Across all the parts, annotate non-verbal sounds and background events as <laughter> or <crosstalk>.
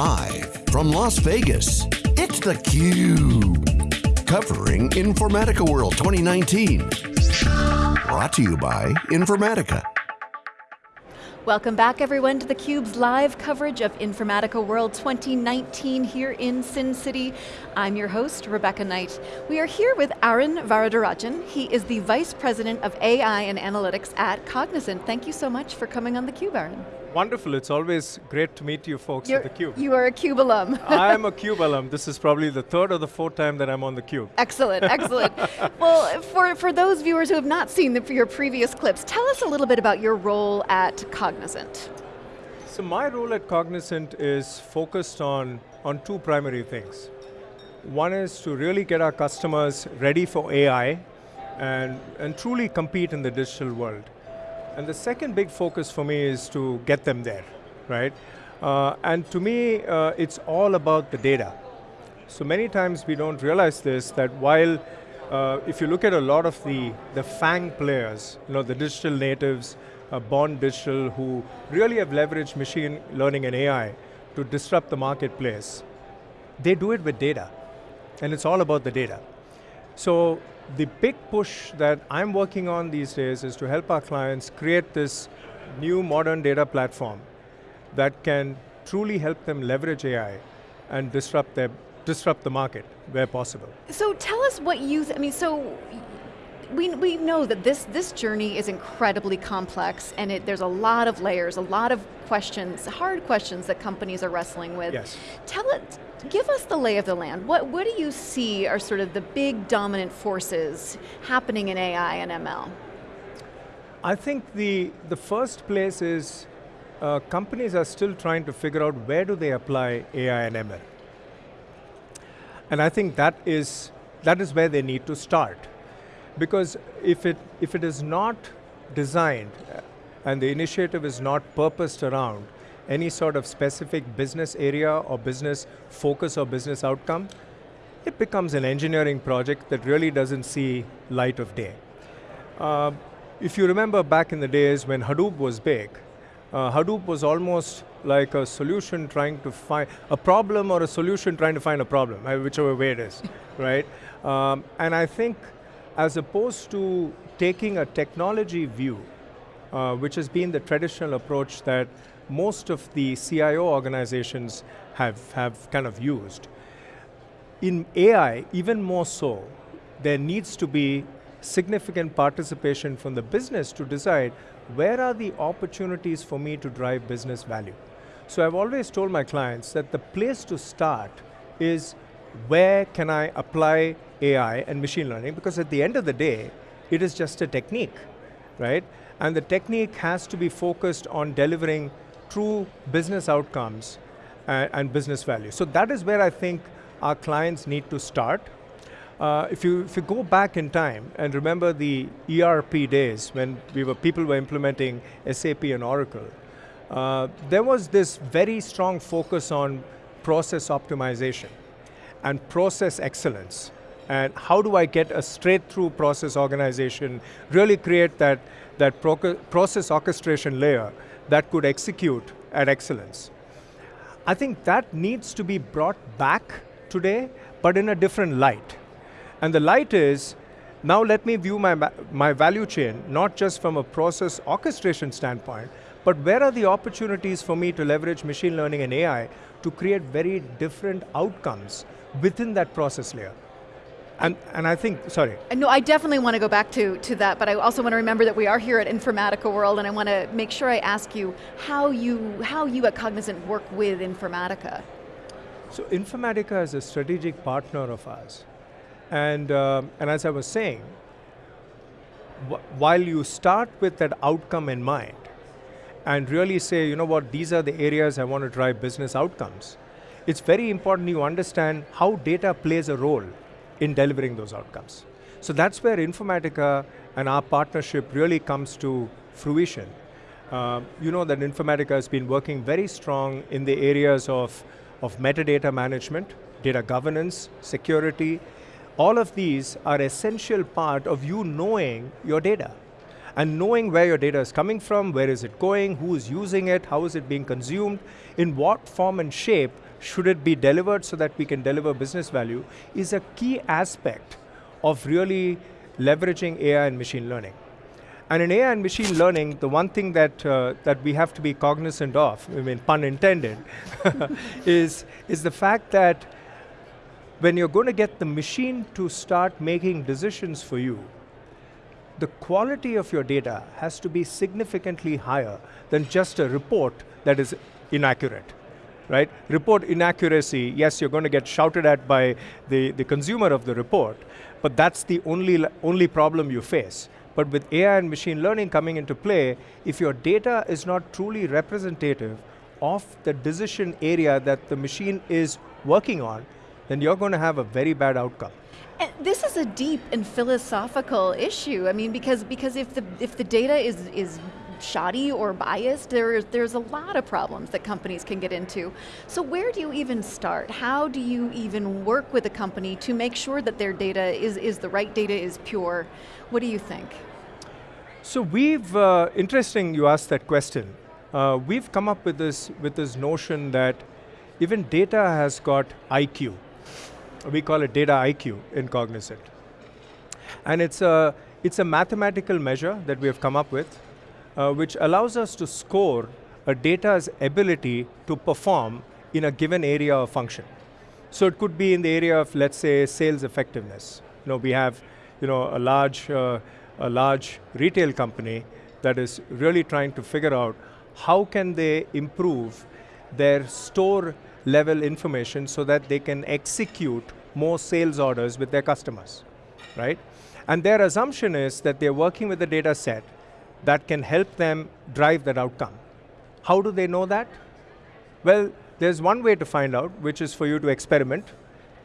Live from Las Vegas, it's theCUBE. Covering Informatica World 2019. Brought to you by Informatica. Welcome back everyone to theCUBE's live coverage of Informatica World 2019 here in Sin City. I'm your host, Rebecca Knight. We are here with Arun Varadarajan. He is the Vice President of AI and Analytics at Cognizant. Thank you so much for coming on theCUBE, Arun. Wonderful, it's always great to meet you folks You're, at theCUBE. You are a CUBE alum. <laughs> I'm a <laughs> CUBE alum. This is probably the third or the fourth time that I'm on theCUBE. Excellent, <laughs> excellent. well, for, for those viewers who have not seen the, your previous clips, tell us a little bit about your role at Cognizant. So my role at Cognizant is focused on, on two primary things. One is to really get our customers ready for AI and, and truly compete in the digital world. And the second big focus for me is to get them there, right? Uh, and to me, uh, it's all about the data. So many times we don't realize this, that while uh, if you look at a lot of the, the FANG players, you know, the digital natives, uh, born digital, who really have leveraged machine learning and AI to disrupt the marketplace, they do it with data. And it's all about the data. So the big push that I'm working on these days is to help our clients create this new modern data platform that can truly help them leverage AI and disrupt, their, disrupt the market where possible. So tell us what you, I mean, so we, we know that this, this journey is incredibly complex and it, there's a lot of layers, a lot of questions, hard questions that companies are wrestling with. Yes. Tell it, give us the lay of the land. What, what do you see are sort of the big dominant forces happening in AI and ML? I think the, the first place is uh, companies are still trying to figure out where do they apply AI and ML. And I think that is, that is where they need to start. Because if it, if it is not designed and the initiative is not purposed around any sort of specific business area or business focus or business outcome, it becomes an engineering project that really doesn't see light of day. Uh, if you remember back in the days when Hadoop was big, uh, Hadoop was almost like a solution trying to find, a problem or a solution trying to find a problem, uh, whichever way it is, <laughs> right? Um, and I think as opposed to taking a technology view, uh, which has been the traditional approach that most of the CIO organizations have, have kind of used. In AI, even more so, there needs to be significant participation from the business to decide where are the opportunities for me to drive business value. So I've always told my clients that the place to start is where can I apply AI and machine learning because at the end of the day, it is just a technique, right? And the technique has to be focused on delivering true business outcomes and, and business value. So that is where I think our clients need to start. Uh, if, you, if you go back in time and remember the ERP days when we were, people were implementing SAP and Oracle, uh, there was this very strong focus on process optimization and process excellence. And how do I get a straight through process organization, really create that, that process orchestration layer that could execute at excellence. I think that needs to be brought back today, but in a different light. And the light is, now let me view my, my value chain, not just from a process orchestration standpoint, but where are the opportunities for me to leverage machine learning and AI to create very different outcomes within that process layer? And, and I think, sorry. No, I definitely want to go back to, to that, but I also want to remember that we are here at Informatica World and I want to make sure I ask you how you, how you at Cognizant work with Informatica. So Informatica is a strategic partner of ours. And, uh, and as I was saying, while you start with that outcome in mind, and really say, you know what, these are the areas I want to drive business outcomes, it's very important you understand how data plays a role in delivering those outcomes. So that's where Informatica and our partnership really comes to fruition. Uh, you know that Informatica has been working very strong in the areas of, of metadata management, data governance, security. All of these are essential part of you knowing your data and knowing where your data is coming from, where is it going, who is using it, how is it being consumed, in what form and shape should it be delivered so that we can deliver business value, is a key aspect of really leveraging AI and machine learning. And in AI and machine learning, the one thing that, uh, that we have to be cognizant of, I mean, pun intended, <laughs> is, is the fact that when you're going to get the machine to start making decisions for you, the quality of your data has to be significantly higher than just a report that is inaccurate. Right? Report inaccuracy, yes, you're going to get shouted at by the, the consumer of the report, but that's the only, only problem you face. But with AI and machine learning coming into play, if your data is not truly representative of the decision area that the machine is working on, then you're going to have a very bad outcome. And this is a deep and philosophical issue. I mean, because because if the if the data is is shoddy or biased, there, there's a lot of problems that companies can get into. So where do you even start? How do you even work with a company to make sure that their data is, is the right data, is pure? What do you think? So we've, uh, interesting you asked that question. Uh, we've come up with this, with this notion that even data has got IQ. We call it data IQ in Cognizant. And it's a, it's a mathematical measure that we have come up with, uh, which allows us to score a data's ability to perform in a given area of function. So it could be in the area of, let's say, sales effectiveness. You know, we have you know, a, large, uh, a large retail company that is really trying to figure out how can they improve their store level information so that they can execute more sales orders with their customers, right? And their assumption is that they're working with a data set that can help them drive that outcome. How do they know that? Well, there's one way to find out, which is for you to experiment,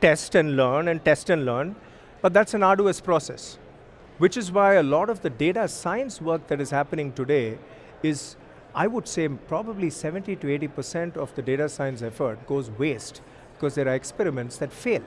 test and learn, and test and learn, but that's an arduous process, which is why a lot of the data science work that is happening today is, I would say, probably 70 to 80% of the data science effort goes waste because there are experiments that fail.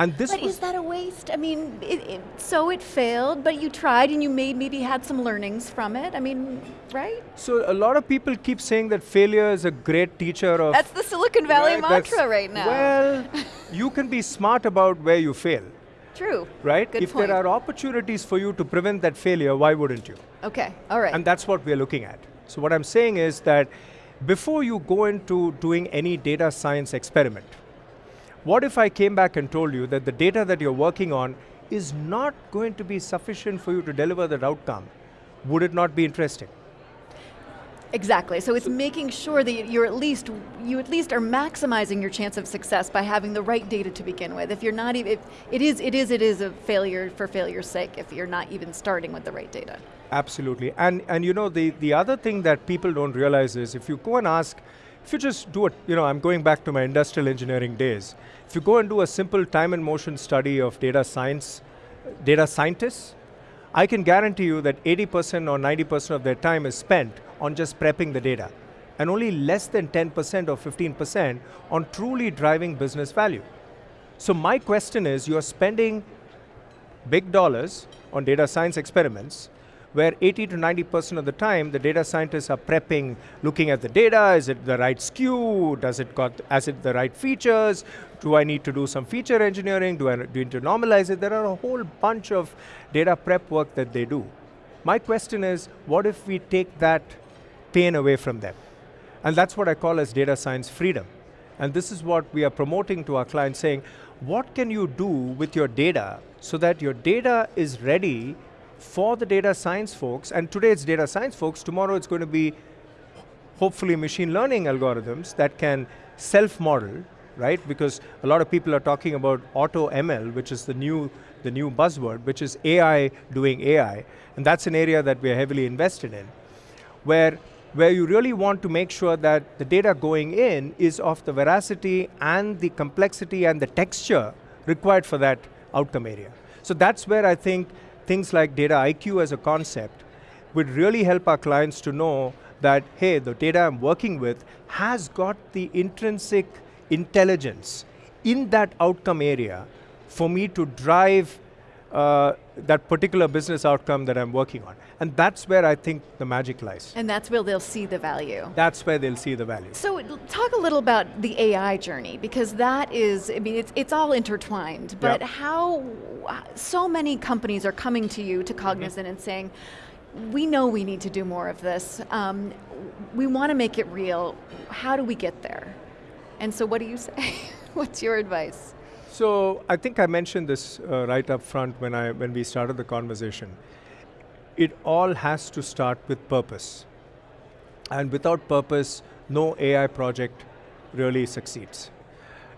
And this but is that a waste? I mean, it, it, so it failed, but you tried and you made maybe had some learnings from it. I mean, right? So a lot of people keep saying that failure is a great teacher of. That's the Silicon Valley right, mantra right now. Well, <laughs> you can be smart about where you fail. True. Right? Good if point. there are opportunities for you to prevent that failure, why wouldn't you? Okay, all right. And that's what we're looking at. So what I'm saying is that before you go into doing any data science experiment, what if I came back and told you that the data that you're working on is not going to be sufficient for you to deliver that outcome? Would it not be interesting? Exactly, so it's making sure that you're at least, you at least are maximizing your chance of success by having the right data to begin with. If you're not even, if it is, it is, it is a failure for failure's sake if you're not even starting with the right data. Absolutely, and, and you know, the, the other thing that people don't realize is if you go and ask if you just do it, you know, I'm going back to my industrial engineering days. If you go and do a simple time and motion study of data science, data scientists, I can guarantee you that 80% or 90% of their time is spent on just prepping the data, and only less than 10% or 15% on truly driving business value. So my question is, you're spending big dollars on data science experiments, where 80 to 90% of the time, the data scientists are prepping, looking at the data, is it the right SKU, does it got, has it the right features, do I need to do some feature engineering, do I need to normalize it? There are a whole bunch of data prep work that they do. My question is, what if we take that pain away from them? And that's what I call as data science freedom. And this is what we are promoting to our clients, saying, what can you do with your data so that your data is ready for the data science folks, and today it's data science folks, tomorrow it's going to be hopefully machine learning algorithms that can self-model, right? Because a lot of people are talking about auto ML, which is the new, the new buzzword, which is AI doing AI. And that's an area that we're heavily invested in, where, where you really want to make sure that the data going in is of the veracity and the complexity and the texture required for that outcome area. So that's where I think things like data IQ as a concept would really help our clients to know that, hey, the data I'm working with has got the intrinsic intelligence in that outcome area for me to drive uh, that particular business outcome that I'm working on. And that's where I think the magic lies. And that's where they'll see the value. That's where they'll see the value. So talk a little about the AI journey, because that is, I mean, it's, it's all intertwined, but how, so many companies are coming to you, to Cognizant, mm -hmm. and saying, we know we need to do more of this. Um, we want to make it real. How do we get there? And so what do you say? <laughs> What's your advice? So I think I mentioned this uh, right up front when, I, when we started the conversation. It all has to start with purpose. And without purpose, no AI project really succeeds.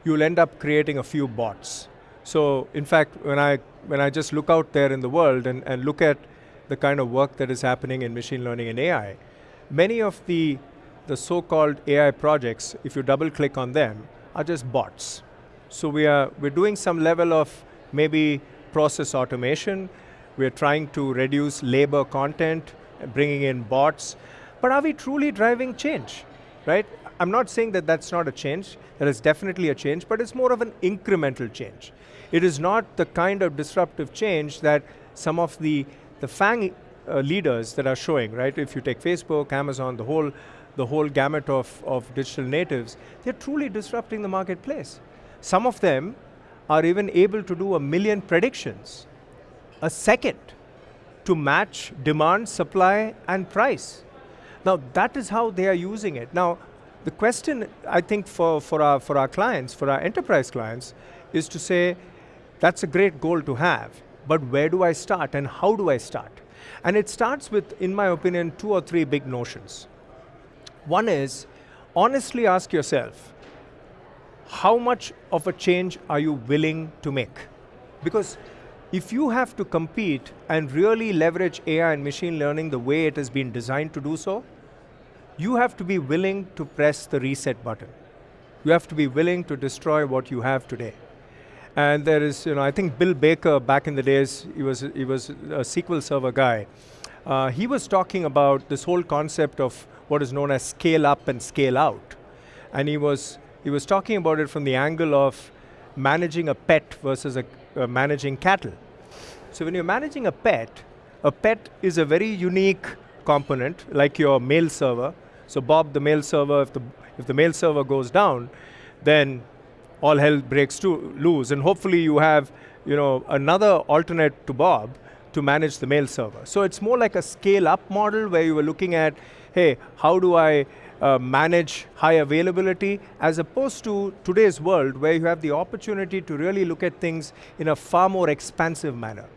You'll end up creating a few bots. So in fact, when I, when I just look out there in the world and, and look at the kind of work that is happening in machine learning and AI, many of the, the so-called AI projects, if you double click on them, are just bots. So we are, we're doing some level of maybe process automation. We're trying to reduce labor content, bringing in bots. But are we truly driving change, right? I'm not saying that that's not a change. That is definitely a change, but it's more of an incremental change. It is not the kind of disruptive change that some of the, the FANG uh, leaders that are showing, right? If you take Facebook, Amazon, the whole, the whole gamut of, of digital natives, they're truly disrupting the marketplace. Some of them are even able to do a million predictions a second to match demand, supply, and price. Now, that is how they are using it. Now, the question, I think, for, for, our, for our clients, for our enterprise clients, is to say, that's a great goal to have, but where do I start and how do I start? And it starts with, in my opinion, two or three big notions. One is, honestly ask yourself, how much of a change are you willing to make? Because if you have to compete and really leverage AI and machine learning the way it has been designed to do so, you have to be willing to press the reset button. You have to be willing to destroy what you have today. And there is, you know, I think Bill Baker back in the days, he was, he was a SQL Server guy. Uh, he was talking about this whole concept of what is known as scale up and scale out. And he was he was talking about it from the angle of managing a pet versus a, uh, managing cattle. So when you're managing a pet, a pet is a very unique component, like your mail server. So Bob, the mail server, if the, if the mail server goes down, then all hell breaks to loose. And hopefully you have you know, another alternate to Bob to manage the mail server. So it's more like a scale up model where you were looking at, hey, how do I uh, manage high availability as opposed to today's world where you have the opportunity to really look at things in a far more expansive manner.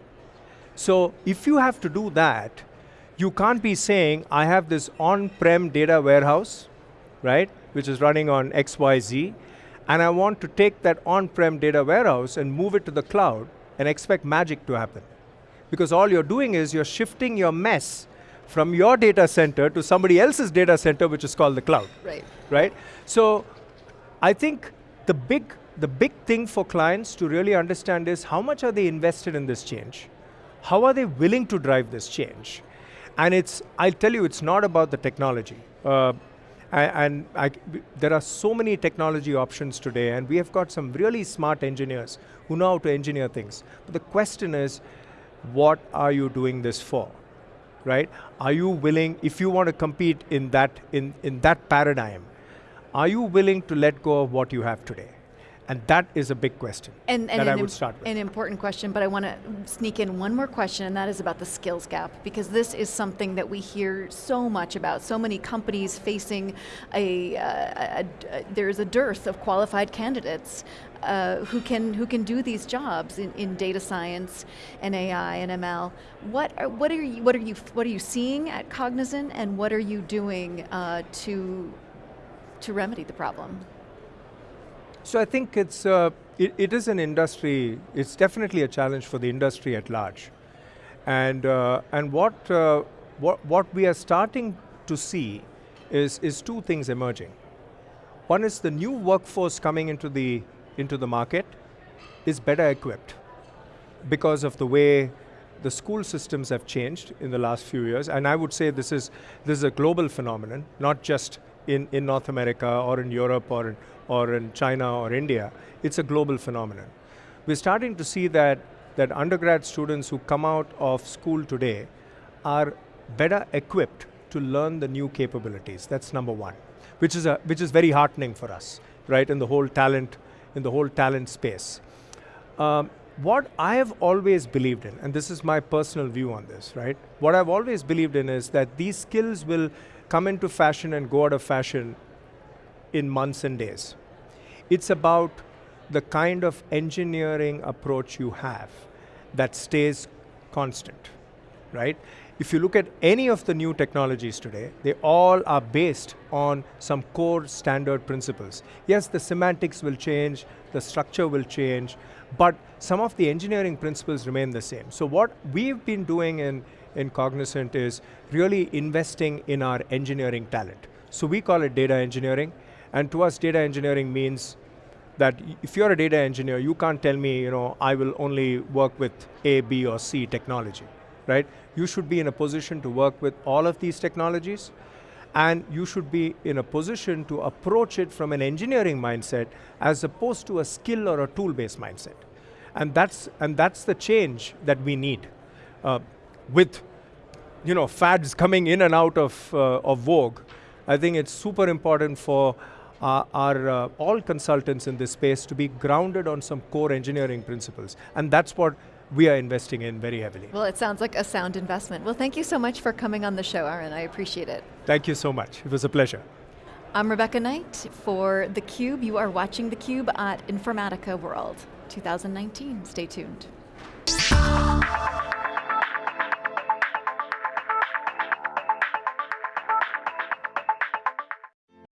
So if you have to do that, you can't be saying, I have this on-prem data warehouse, right, which is running on XYZ, and I want to take that on-prem data warehouse and move it to the cloud and expect magic to happen. Because all you're doing is you're shifting your mess from your data center to somebody else's data center, which is called the cloud. Right. Right? So I think the big, the big thing for clients to really understand is how much are they invested in this change? How are they willing to drive this change? And it's, I'll tell you, it's not about the technology. Uh, and I, there are so many technology options today, and we have got some really smart engineers who know how to engineer things. But the question is, what are you doing this for? Right? Are you willing, if you want to compete in that, in, in that paradigm, are you willing to let go of what you have today? And that is a big question and, and that I would start with. An important question, but I want to sneak in one more question, and that is about the skills gap, because this is something that we hear so much about. So many companies facing a, uh, a, a there's a dearth of qualified candidates uh, who can who can do these jobs in, in data science and AI and ML. What are, what are you what are you what are you seeing at Cognizant, and what are you doing uh, to to remedy the problem? So I think it's, uh, it, it is an industry, it's definitely a challenge for the industry at large. And, uh, and what, uh, what, what we are starting to see is, is two things emerging. One is the new workforce coming into the, into the market is better equipped because of the way the school systems have changed in the last few years, and I would say this is, this is a global phenomenon, not just in, in North America or in Europe or in, or in China or India. It's a global phenomenon. We're starting to see that that undergrad students who come out of school today are better equipped to learn the new capabilities. That's number one, which is, a, which is very heartening for us, right, in the whole talent, in the whole talent space. Um, what I have always believed in, and this is my personal view on this, right? What I've always believed in is that these skills will come into fashion and go out of fashion in months and days. It's about the kind of engineering approach you have that stays constant, right? If you look at any of the new technologies today, they all are based on some core standard principles. Yes, the semantics will change, the structure will change, but some of the engineering principles remain the same. So what we've been doing in, in Cognizant is really investing in our engineering talent. So we call it data engineering, and to us data engineering means that if you're a data engineer, you can't tell me, you know, I will only work with A, B, or C technology right? You should be in a position to work with all of these technologies and you should be in a position to approach it from an engineering mindset as opposed to a skill or a tool-based mindset. And that's, and that's the change that we need. Uh, with you know, fads coming in and out of, uh, of vogue, I think it's super important for uh, our uh, all consultants in this space to be grounded on some core engineering principles. And that's what we are investing in very heavily. Well, it sounds like a sound investment. Well, thank you so much for coming on the show, Arun. I appreciate it. Thank you so much. It was a pleasure. I'm Rebecca Knight for theCUBE. You are watching theCUBE at Informatica World 2019. Stay tuned.